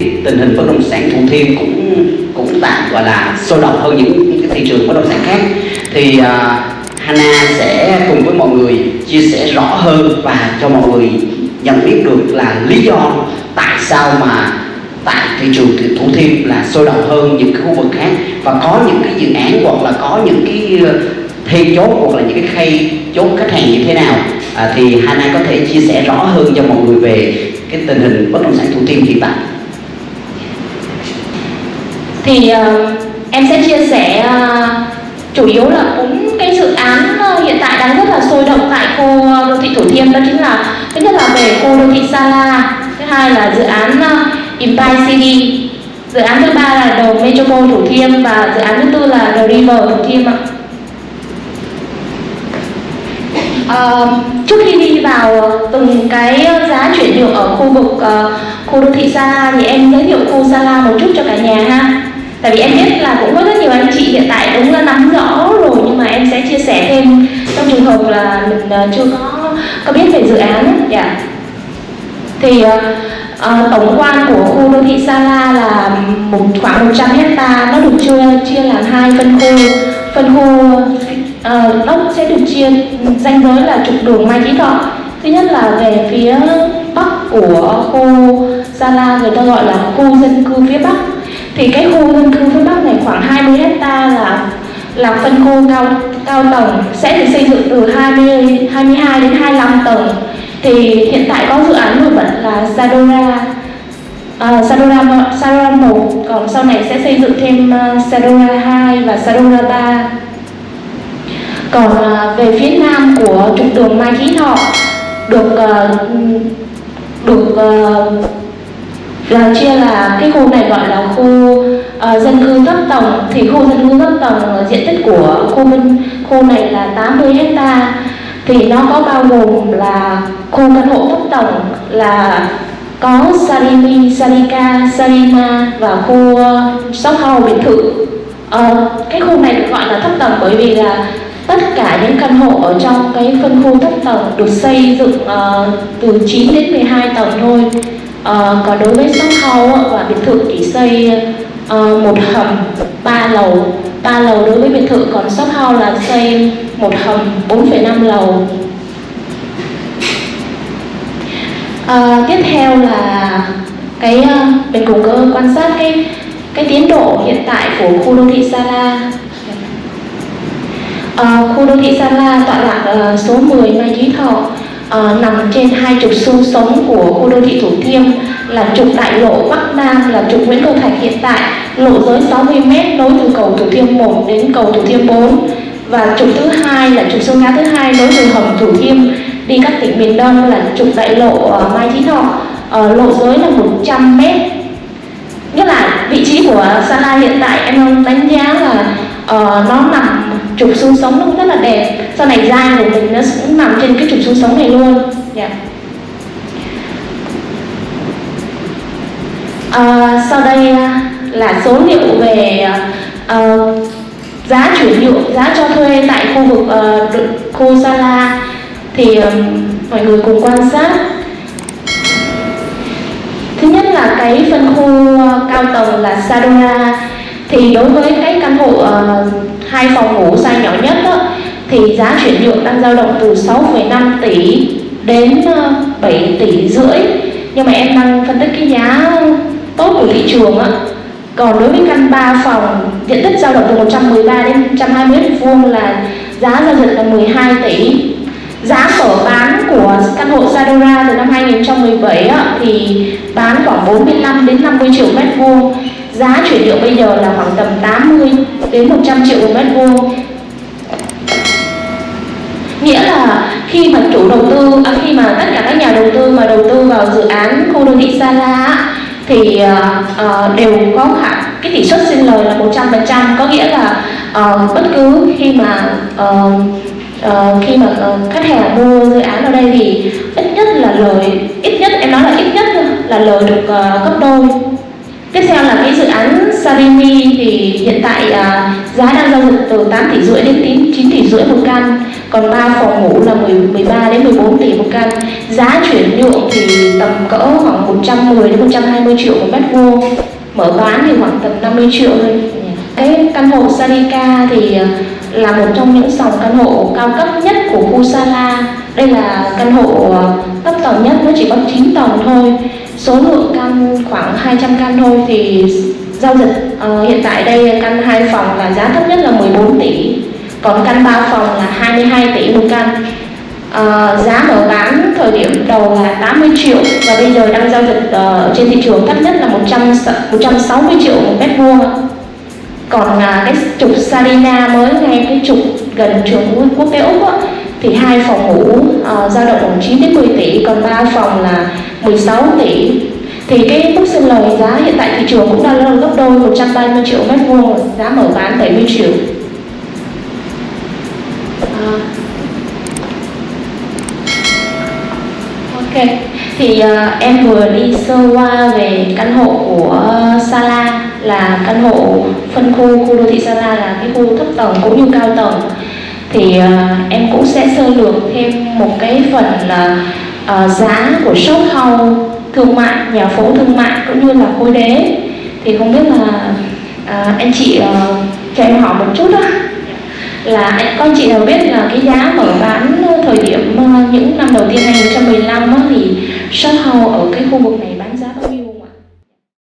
tình hình bất động sản Thủ Thiêm cũng cũng tạm gọi là sôi động hơn những, những cái thị trường bất động sản khác. Thì uh, Hana sẽ cùng với mọi người chia sẻ rõ hơn và cho mọi người nhận biết được là lý do tại sao mà tại thị trường Thủ Thiêm là sôi động hơn những cái khu vực khác và có những cái dự án hoặc là có những cái ờ, chốt hoặc là những cái khay chốt khách hàng như thế nào. À, thì Hana có thể chia sẻ rõ hơn cho mọi người về cái tình hình bất động sản Thủ Thiêm hiện tại thì uh, em sẽ chia sẻ uh, chủ yếu là bốn cái dự án uh, hiện tại đang rất là sôi động tại khu đô thị Thủ Thiêm đó chính là thứ nhất là về khu đô thị Sala thứ hai là dự án uh, Empire City dự án thứ ba là đầu Metropole Thủ Thiêm và dự án thứ tư là The River Thủ Thiêm ạ. Uh, trước khi đi vào từng cái giá chuyển nhượng ở khu vực uh, khu đô thị Sala thì em giới thiệu khu Sala một chút cho cả nhà ha tại vì em biết là cũng có rất nhiều anh chị hiện tại đúng là nắm rõ rồi nhưng mà em sẽ chia sẻ thêm trong trường hợp là mình ờ, chưa có có biết về dự án dạ. Yeah. thì uh, tổng quan của khu đô thị Sala là một khoảng 100 hecta nó được chia chia làm hai phân khu. Phân khu uh, nó sẽ được chia danh giới là trục đường Mai Chí Thọ. Thứ nhất là về phía bắc của khu Sala người ta gọi là khu dân cư phía bắc thì cái khu dân cư phía bắc này khoảng 20 hecta là là phân khu cao cao tầng. Sẽ được xây dựng từ 20 22 đến 25 tầng. Thì hiện tại có dự án nổi bật là Sadora uh, Sadora Sadora 1 còn sau này sẽ xây dựng thêm uh, Sadora 2 và Sadora 3 còn uh, về phía nam của trục đường Mai Chí Thọ được uh, được uh, là chia là cái khu này gọi là khu uh, dân cư thấp tầng. Thì khu dân cư thấp tầng diện tích của khu bên khu này là 80 hecta. Thì nó có bao gồm là khu căn hộ thấp tầng là có Sarimi, Sarika, Sarima và khu uh, shop house biệt thự. Uh, cái khu này được gọi là thấp tầng bởi vì là tất cả những căn hộ ở trong cái phân khu thấp tầng được xây dựng uh, từ 9 đến 12 tầng thôi uh, còn đối với shop house và biệt thự chỉ xây uh, một hầm ba lầu. Ba lầu đối với biệt thự còn shop house là xây một hầm 4,5 lầu. À, tiếp theo là cái uh, mình cùng cơ quan sát cái cái tiến độ hiện tại của khu đô thị Sala à, khu đô thị Sala tọa lạc uh, số 10 Mai Chí Thọ uh, nằm trên hai trục xương sống của khu đô thị Thủ Thiêm là trục đại lộ Bắc Nam là trục Nguyễn Cầu Thạch hiện tại lộ giới 60m nối từ cầu Thủ Thiêm 1 đến cầu Thủ Thiêm 4 và trục thứ hai là trục sông ngã thứ hai nối từ hầm Thủ Thiêm đi các tỉnh miền Đông là trục đại lộ uh, Mai Chí Thọ. Uh, lộ giới là 100 m nghĩa là vị trí của Sa La hiện tại em đánh giá là uh, nó nằm trục xương sống nó cũng rất là đẹp. Sau này da của mình nó cũng nằm trên cái trục xương sống này luôn. Yeah. à, sau đây à, là số liệu về uh, giá chuyển nhượng giá cho thuê tại khu vực uh, khu Sala. Thì um, mọi người cùng quan sát. Thứ nhất là cái phân khu cao tầng là Sadora thì đối với cái căn hộ uh, hai phòng ngủ size nhỏ nhất đó, thì giá chuyển nhượng đang dao động từ 6,5 tỷ đến ờ, 7 tỷ rưỡi. Nhưng mà em đang phân tích cái giá tốt của thị trường á. Còn đối với căn 3 phòng diện tích dao động từ 113 đến 120 mét vuông là giá giao dịch là 12 tỷ. Giá mở bán của căn hộ Sadora từ năm 2017 á, thì bán khoảng 45 đến 50 triệu mét vuông giá chuyển nhượng bây giờ là khoảng tầm 80 đến 100 triệu một mét vuông. Nghĩa là khi mà chủ đầu tư à, khi mà tất cả các nhà đầu tư mà đầu tư vào dự án khu đô thị Sala thì uh, đều có khả cái tỷ suất sinh lời là 100% có nghĩa là uh, bất cứ khi mà uh, uh, khi mà uh, khách hàng mua dự án ở đây thì ít nhất là lời ít nhất em nói là ít nhất là lời được uh, gấp đôi. Tiếp theo là cái dự án Sarimi thì hiện tại uh, giá đang giao dịch từ 8 tỷ rưỡi đến 9 tỷ rưỡi một căn còn 3 phòng ngủ là 10, 13 đến 14 tỷ một căn giá chuyển nhượng thì tầm cỡ khoảng 110 đến 120 triệu một mét vuông mở bán thì khoảng tầm 50 triệu thôi. Cái căn hộ Sarika thì à, là một trong những dòng căn hộ cao cấp nhất của khu Sala đây là căn hộ ờ, thấp tầng nhất nó chỉ có 9 tầng thôi. Số lượng căn khoảng 200 căn thôi thì giao dịch uh, hiện tại đây căn 2 phòng là giá thấp nhất là 14 tỷ còn căn 3 phòng là 22 tỷ một căn. Uh, giá mở bán thời điểm đầu là 80 triệu và bây giờ đang giao dịch uh, trên thị trường thấp nhất là 100 160 triệu một mét vuông. Còn uh, cái trục Sarina mới ngay cái trục gần trường quốc tế úc á, thì hai phòng ngủ uh, dao động khoảng 9 đến 10 tỷ còn ba phòng là 16 tỷ. Thì cái mức sinh lời giá hiện tại thị trường cũng đang gấp đôi 130 triệu mét vuông giá mở bán 70 triệu. À. ok thì uh, em vừa đi sơ qua về căn hộ của Sala là căn hộ phân khu khu đô thị Sala là cái khu thấp tầng cũng như cao tầng thì uh, em cũng sẽ sơ lược thêm một cái phần là uh, giá của shop house thương mại nhà phố thương mại cũng như là khối đế. Thì không biết là uh, anh chị uh, cho em hỏi một chút đó là anh con chị nào biết là cái giá mở bán thời điểm uh, những năm đầu tiên 2015 á, thì shop house ở cái khu vực này